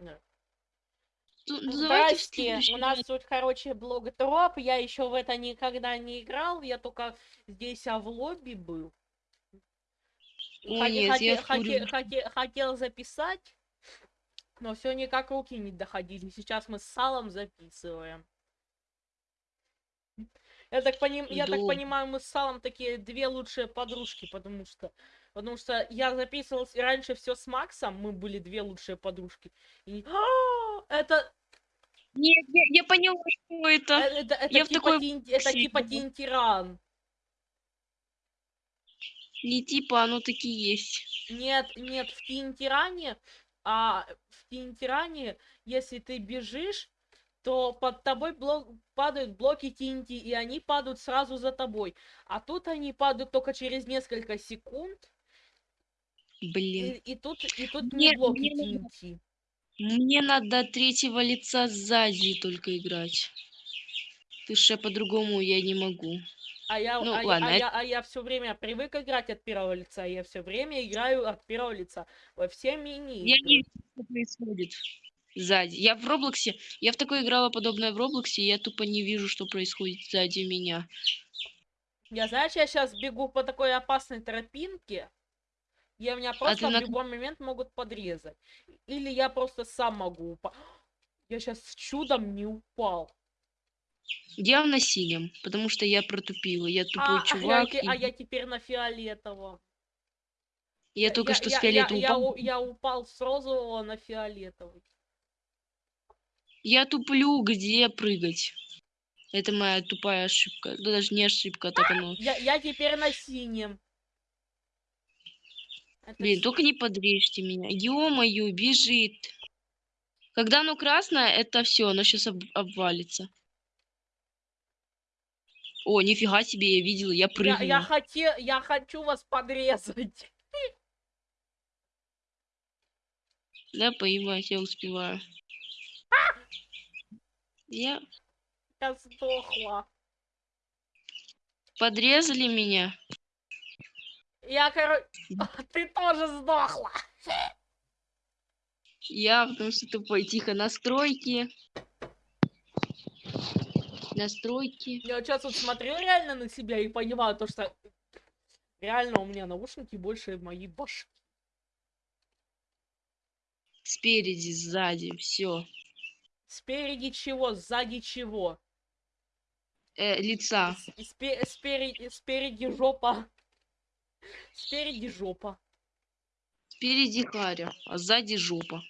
Да. Ну, ну, Здрасте, у нас тут, короче, блог дроп. Я еще в это никогда не играл. Я только здесь, а в лобби был. О, хоте- нет, хоте- я в хоте- курю. хоте- хотел записать, но все никак руки не доходили. Сейчас мы с салом записываем. Я так, поним... я так понимаю, мы с салом такие две лучшие подружки, потому что потому что я записывался раньше все с Максом, мы были две лучшие подружки. И... А, это Нет, я, я поняла, что Э, это. Это, это Я в типа, такой тин- это типа тинтиран. Не типа, оно таки есть. Нет, нет, в тинтиране, а в тинтиране, если ты бежишь, то под тобой блок, падают блоки тинти, и они падают сразу за тобой. А тут они падают только через несколько секунд, и, Блин. и тут, и тут Мне- не блоки мне тинти. Мне надо третьего лица сзади только играть. Ты же по-другому я не могу. А я, Ну, а, ладно, а я, а я все время привык играть от первого лица, я все время играю от первого лица во все мини. Я не вижу, что происходит сзади. Я в Роблоксе, я в такое играла подобное в Роблоксе, и я тупо не вижу, что происходит сзади меня. Я, знаешь, я сейчас бегу по такой опасной тропинке, и меня просто А ты в на- любой момент могут подрезать. Или я просто сам могу упасть. Я сейчас чудом не упал. Явно синим, потому что я протупила. Я тупой А, а чувак. я, те- а и я теперь на фиолетовом. я только что с я, фиолетовым я, упал. у- я упал с розового на фиолетовый. Я туплю, где прыгать. Это моя тупая ошибка. Да даже не ошибка, а так оно. Я, я теперь на синем. Блин, с- только не подрежьте меня. Ё-моё, бежит. Когда оно красное, это все, оно сейчас обвалится. О, нифига себе, я видела, я я, прыгнула. я, хотел, я хочу вас подрезать. Да, поебать, я успеваю. Я... Я сдохла. Подрезали меня. Я, короче... Ты тоже сдохла. Я, потому что тупой. Тихо, настройки. Настройки. Я сейчас вот смотрю реально на себя и понимаю то, что реально у меня наушники больше моей башки. Спереди, сзади, все. Спереди чего, сзади чего? Э, лица. Спе- спереди, спереди жопа. Спереди жопа. Спереди Харя, а сзади жопа.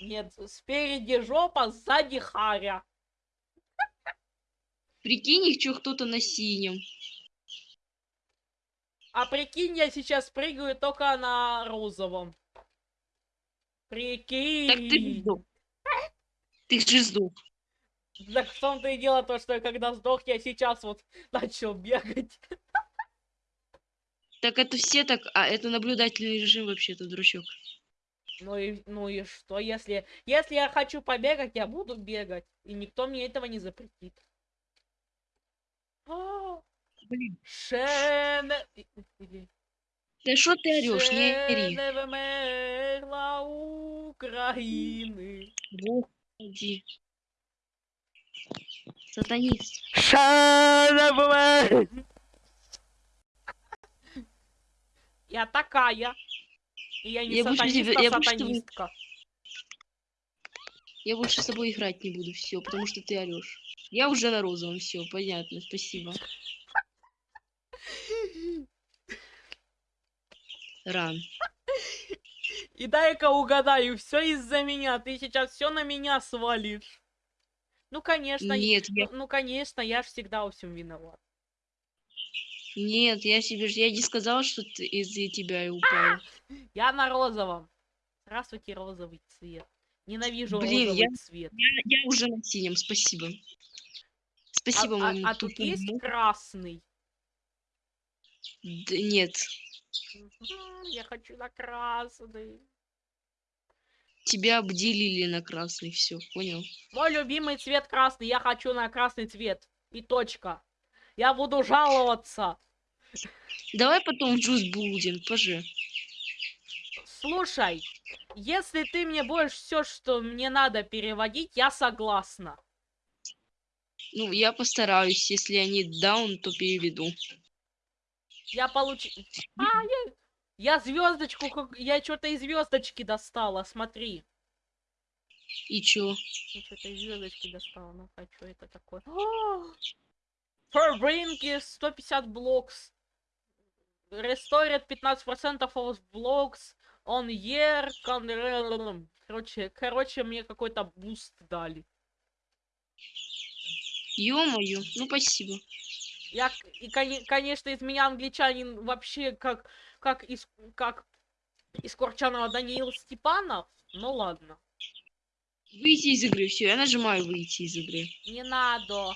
Нет, спереди жопа, сзади харя. Прикинь, их чё кто-то на синем. А прикинь, я сейчас прыгаю только на розовом. Прикинь. Так ты сдох. Ты же сдох. Так в том-то и дело то, что когда сдох, я сейчас вот начал бегать. Так это все так, а это наблюдательный режим вообще-то, дурачок. Ну и, ну и что, если, если я хочу побегать, я буду бегать. И никто мне этого не запретит. А, Блин. Шен... Да что ты орешь, не ори. України. Господи. Сатанист. Ще не вмер- Я такая. И я не Я больше сатанист, тебя- а я больше тобой- сатанистка. Я больше с тобой играть не буду, все, потому что ты орешь. Я уже на розовом, все, понятно, спасибо. Ран. И дай-ка угадаю, все из-за меня. Ты сейчас все на меня свалишь. Ну, конечно, я- Нет, я, ну, конечно, я всегда во всем виноват. Нет, я себе, ж- я не сказала, что ты из-за тебя и упала. Я на розовом. Здравствуйте, розовый цвет. Ненавижу Блин, розовый я- цвет. Я, я уже на синем, спасибо. А, Спасибо а- моему а тут есть красный? Да нет, Я хочу на красный. тебя обделили на красный, все, понял? Мой любимый цвет красный. Я хочу на красный цвет. И точка. Я буду жаловаться. Давай потом в джуз будем, поже. Слушай, если ты мне будешь все, что мне надо переводить, я согласна. Ну, я постараюсь. Если они даун, то переведу. Я получ... А, я... Я звездочку, я что-то из звездочки достала, смотри. И чё? Я что-то из звездочки достала. Ну, а что это такое? Brinky 150 блокс. Restored 15% of blocks on year. Короче, короче, мне какой-то буст дали. Ё-моё. Ну, спасибо. Я, и, коне- конечно, из меня англичанин вообще как, как из, как из Корчанова Даниил Степанов. Ну ладно. Выйти из игры. Все, я нажимаю выйти из игры. Не надо.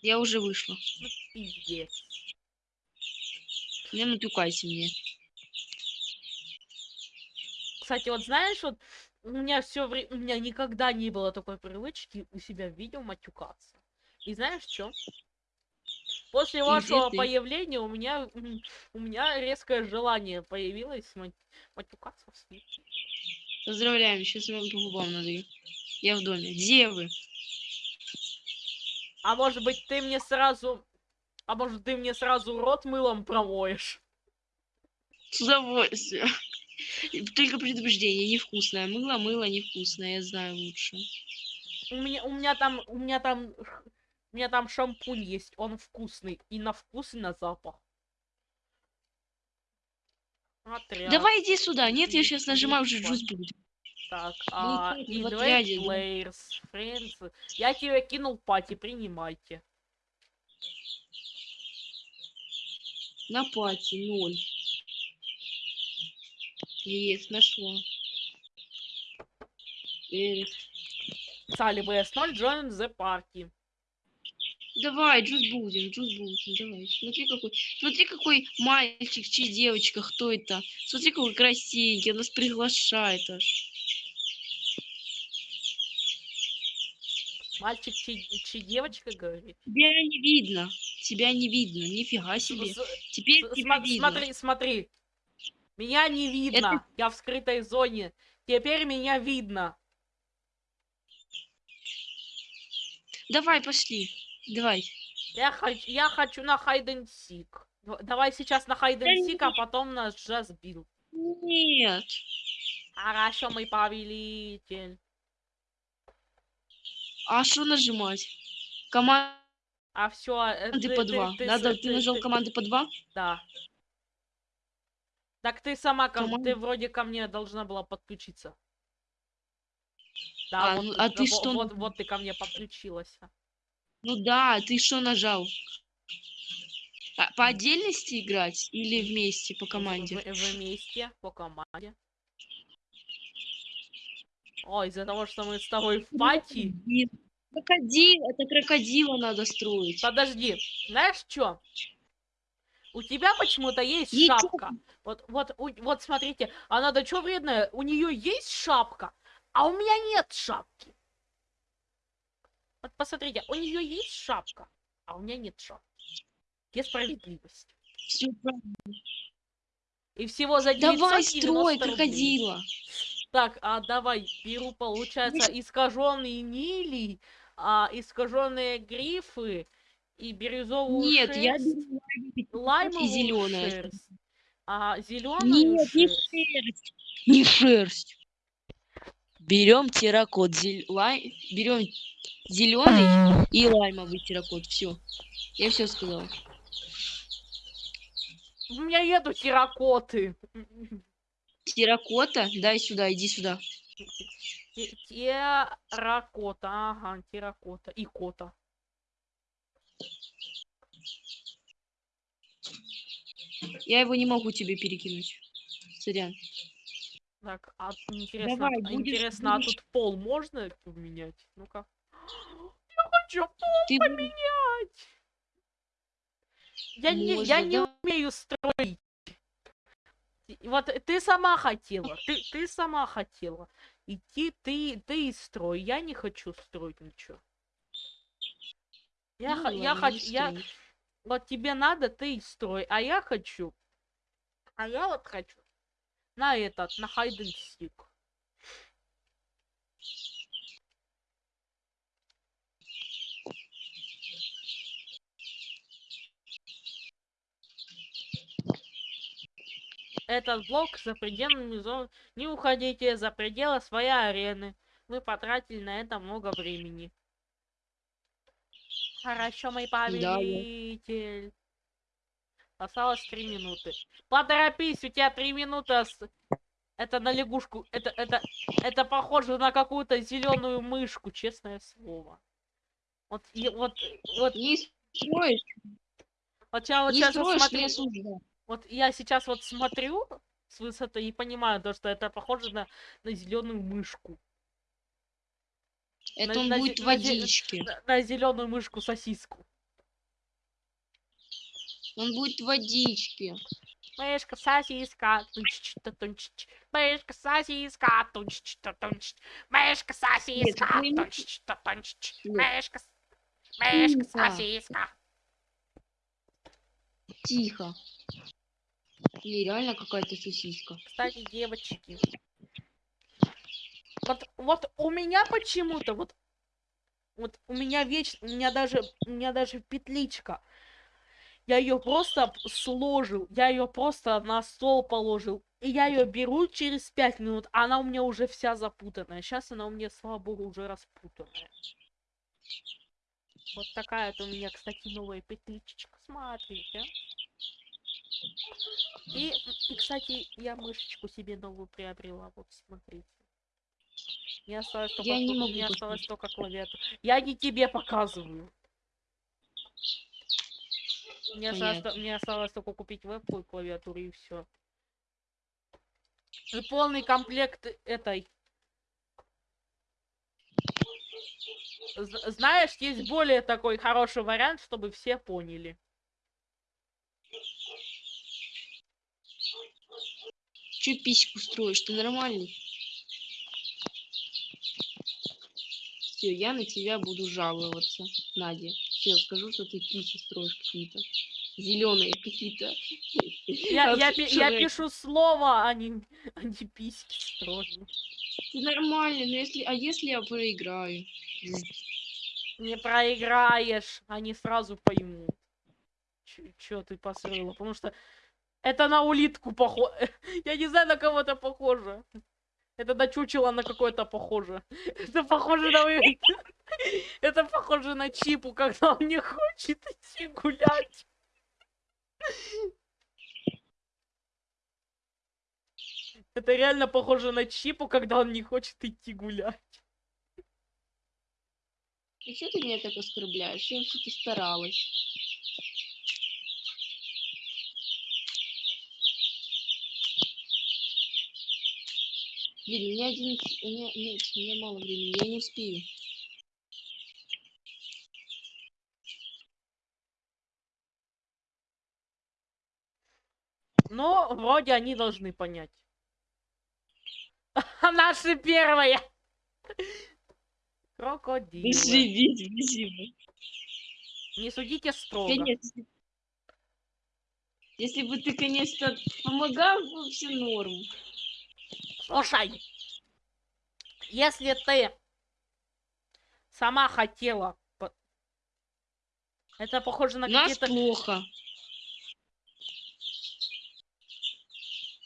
Я уже вышла. Ну, пиздец. Не натюкайте мне. Кстати, вот знаешь, вот у меня все время, у меня никогда не было такой привычки у себя в видео матюкаться. И знаешь что? После вашего ты. появления у меня у меня резкое желание появилось мат- матюкаться в СМИ. Поздравляем, сейчас вам по губам надаю. Я в доме. Где вы? А может быть ты мне сразу, а может ты мне сразу рот мылом промоешь? С удовольствием. Только предупреждение, невкусное. Мыло, мыло невкусное, я знаю лучше. У меня у меня там у меня там у меня там шампунь есть, он вкусный и на вкус и на запах. Отряд. Давай иди сюда. Нет, я сейчас нажимаю уже джуз будет. Так, а, в invade отряде, да? players, friends. Я тебе кинул пати, принимайте. На пати, ноль. Есть, нашла. Эрик. Сали BS0, join the party. Давай, джуз будем, джуз будем, давай. Смотри какой, смотри какой мальчик, чи девочка, кто это? Смотри какой красивенький, нас приглашает аж. Мальчик чи, чи девочка говорит? Тебя не видно, тебя не видно, нифига себе. с- Теперь с- тебя сма- видно. смотри, смотри. Меня не видно. Я в скрытой зоне. Теперь меня видно. Давай, пошли, давай. Я хочу, я хочу на. Д- Давай сейчас на and seek, а потом на just build. Нет. Хорошо, мой повелитель. А что нажимать? Команды А все, по два. Надо, ты нажал команды по два? Да. Так ты сама, ко- Команда- ты вроде ко мне должна была подключиться. Да, А, вот, ну, а ты что Вот, вот ты ко мне подключилась. Ну да, ты что нажал? А, по отдельности играть или вместе по команде? В- вместе, по команде. О, из-за того, что мы с тобой в пати. Крокодил, это крокодила надо строить. Подожди, знаешь что? У тебя почему-то есть Ничего. шапка. Вот, вот, вот смотрите, она да чё вредная? У нее есть шапка, а у меня нет шапки. Вот посмотрите, у нее есть шапка, а у меня нет шапки. Где справедливость? Всё правильно. И всего за Давай 990 строй рублей. Так, а давай, беру, получается, искаженные нили, а, искаженные грифы и бирюзовую Нет, я шерсть, беру лаймовую зеленая. шерсть, а зеленую Нет, не шерсть. шерсть. Не шерсть. Берем терракот, зель... лай... берем зеленый и лаймовый терракот. Все. Я все сказал. У меня нету терракоты. Терракота, дай сюда, иди сюда. Те- Терракота, ага, терракота и кота. Я его не могу тебе перекинуть. Сорян. Так, а интересно, Давай, а будешь- интересно, будешь- а тут пол можно поменять? Ну-ка. Я хочу пол Ты поменять. Я не, я Можно, не да. умею строить. Вот ты сама хотела, ты, ты сама хотела. Идти ты, ты и строй. Я не хочу строить ничего. Я, Ну я хочу, я, вот тебе надо, ты и строй, а я хочу, а я вот хочу на этот, на hide Этот блок за пределами зон... Не уходите за пределы своей арены. Мы потратили на это много времени. Хорошо, мой повелитель. Осталось три минуты. Поторопись, у тебя три минуты. Это на лягушку. Это, это, это похоже на какую-то зеленую мышку, честное слово. Вот, и- вот, вот, Не строишь, вот я вот сейчас вот вот я сейчас вот смотрю с высоты и понимаю то, что это похоже на, на зеленую мышку. Это на- он на будет на зе- водичке. На, зеленую мышку сосиску. Он будет в водичке. Мышка, сосиска, тунч та тунч Мышка, сосиска, тунч та тунч Мышка, сосиска, пойми- тунч та тунч Нет. Мышка, мышка, сосиска. Тихо. Или реально какая-то сосиска. Кстати, девочки. Вот, вот у меня почему-то, вот, вот у меня вечно, у меня даже, у меня даже петличка. Я ее просто сложил, я ее просто на стол положил. И я ее беру через пять минут, она у меня уже вся запутанная. Сейчас она у меня, слава богу, уже распутанная. Вот такая вот у меня, кстати, новая петличечка. Смотрите. И, и, кстати, я мышечку себе новую приобрела. Вот, смотрите. Мне осталось только, Я не могу мне осталось только клавиатура. Я не тебе показываю. Мне осталось, мне осталось только купить вебку и клавиатуру и все. И полный комплект этой. Знаешь, есть более такой хороший вариант, чтобы все поняли. Че письку строишь? Ты нормальный? Все, я на тебя буду жаловаться, Надя. Все, скажу, что ты писи строишь какие-то. Зеленые какие-то. Я, я, чё, я пишу слово, а не, а не письки строю. Ты нормальный, но если... А если я проиграю? Не проиграешь, они сразу поймут. Ч- Чё ты посрыла? Потому что это на улитку похоже. Я не знаю, на кого это похоже. Это на чучело на какое-то похоже. Это похоже на... Это похоже на Чипу, когда он не хочет идти гулять. Это реально похоже на Чипу, когда он не хочет идти гулять. И что ты меня так оскорбляешь? Я вообще-то старалась. Блин, у меня один... У меня... Нет, у меня мало времени, я не успею. Но вроде они должны понять. Наши первые. Крокодилы. Живите, спасибо. Не судите строго. Конечно. Если бы ты, конечно, помогал, было все норм. Слушай, если ты сама хотела... Это похоже на нас какие-то... плохо.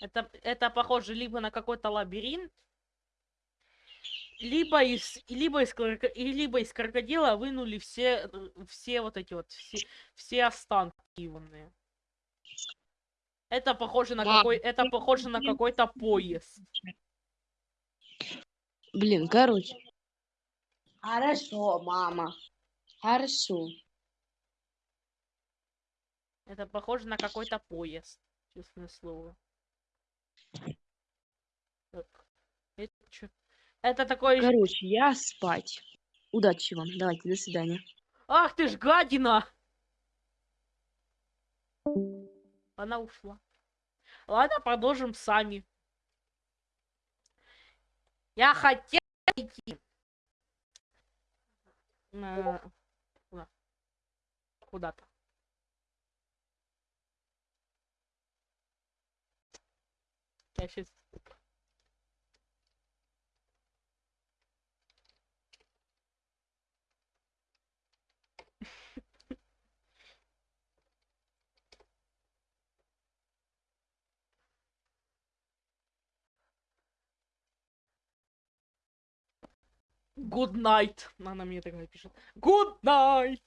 Это, это похоже либо на какой-то лабиринт, либо из, либо из, либо из крокодила вынули все, э, все вот эти вот, все, все останки ивные. Это похоже на Мам, какой, это похоже на какой-то поезд. Блин, короче. Хорошо, мама. Хорошо. Это похоже на какой-то поезд, честное слово. Так. Это чё? Это такой... ж- Короче, я спать. Удачи вам. Давайте, до свидания. Ах ты ж гадина! Она ушла. Ладно, продолжим сами. Я хотел идти. э, Куда? Куда-то. Я сейчас... Good night. Она мне такая пишет. Good night.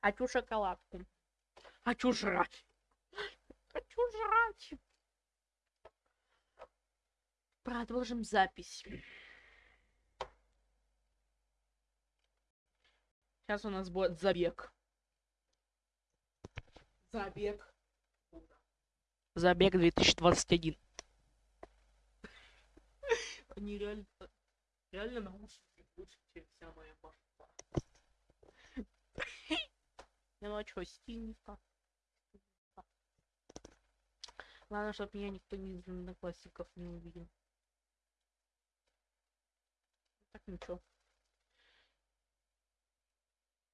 Хочу шоколадку. Хочу жрать. Хочу жрать. Продолжим запись. Сейчас у нас будет забег. Забег. Забег 2021. Они реально... Реально наушники лучше, чем вся моя башка. Ну а чё, стильненько. Главное, чтобы меня никто не из одноклассников не увидел. Так ничего.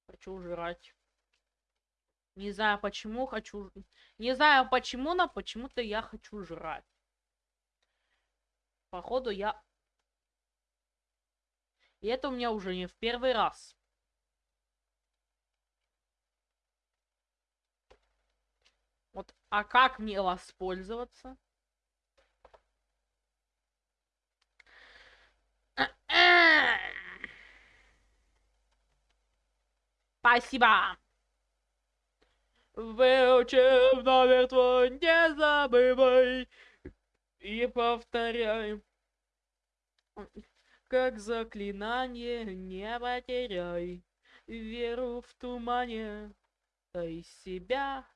Хочу жрать. Не знаю почему хочу... Не знаю почему, но почему-то я хочу жрать. Походу я... И это у меня уже не в первый раз. Вот, а как мне воспользоваться? Спасибо. Выучив номер твой, не забывай и повторяй. Как заклинание не потеряй веру в тумане, а из себя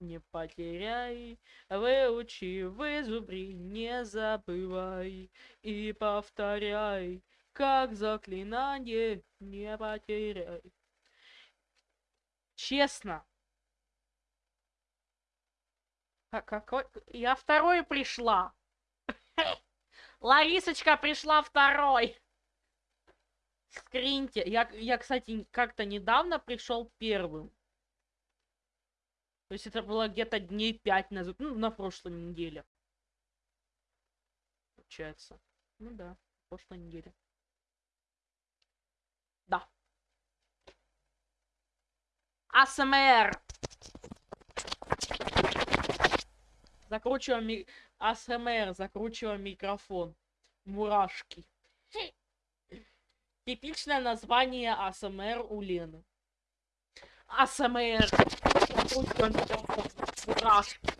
не потеряй, выучи, вызубри, не забывай и повторяй, как заклинание не потеряй. Честно. А какой? Я второй пришла. Ларисочка пришла второй. Скриньте. Я, я кстати, как-то недавно пришел первым. То есть это было где-то дней пять назад. Ну, на прошлой неделе. Получается. Ну да, прошлой неделе. Да. АСМР. Закручиваем ми... АСМР, закручиваем микрофон. Мурашки. Типичное название АСМР у Лены. АСМР. Закручиваем микрофон. Мурашки.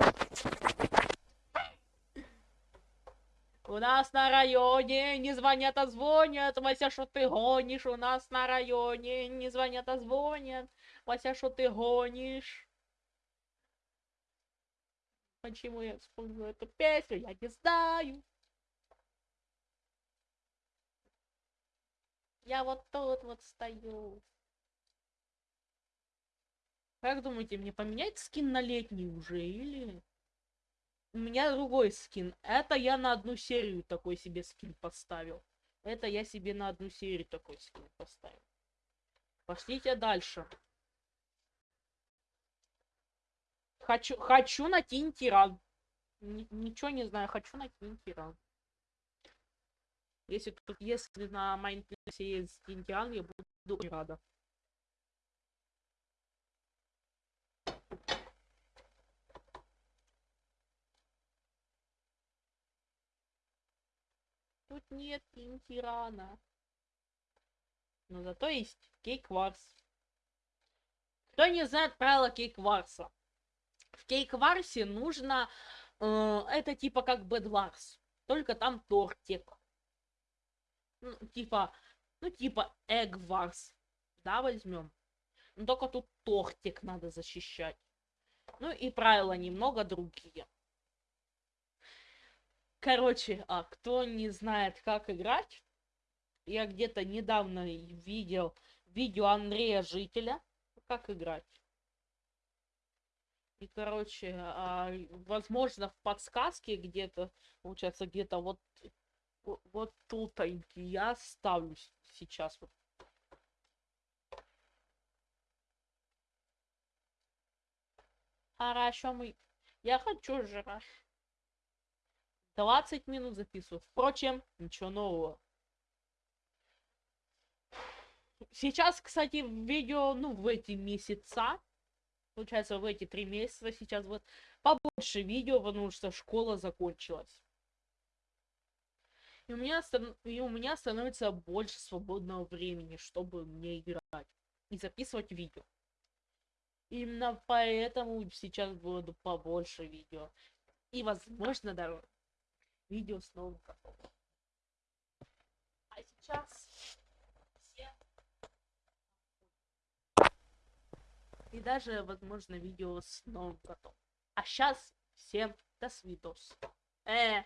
У нас на районе не звонят, а звонят. Вася, что ты гонишь? У нас на районе не звонят, а звонят. Вася, что ты гонишь? Почему я вспомнила эту песню, я не знаю. Я вот тут вот стою. Как думаете, мне поменять скин на летний уже или... У меня другой скин. Это я на одну серию такой себе скин поставил. Это я себе на одну серию такой скин поставил. Пошлите дальше. Хочу, хочу на Тинтиран. Ничего не знаю, хочу на Тинтиран. Если тут, если на Майнплесе есть Тинтиран, я буду рада. Тут нет Тинтирана. Но зато есть Кейкварс. Кто не знает правила Кейкварса? В кейк-варсе нужно... Э, это типа как бэдварс. Только там тортик. Ну, типа... Ну, типа эгварс. Да, возьмем. Но только тут тортик надо защищать. Ну и правила немного другие. Короче, а кто не знает, как играть, я где-то недавно видел видео Андрея Жителя, как играть. И, короче, а, возможно, в подсказке где-то, получается, где-то вот, вот тут я ставлю сейчас. Вот. Хорошо, мы... Я хочу жрать. 20 минут записываю. Впрочем, ничего нового. Сейчас, кстати, видео, ну, в эти месяца, получается, в эти три месяца сейчас вот побольше видео, потому что школа закончилась. И у меня, и у меня становится больше свободного времени, чтобы мне играть и записывать видео. Именно поэтому сейчас буду побольше видео. И, возможно, даже видео с новым. А сейчас И даже, возможно, видео с новым котом. А сейчас всем до свидос. Э,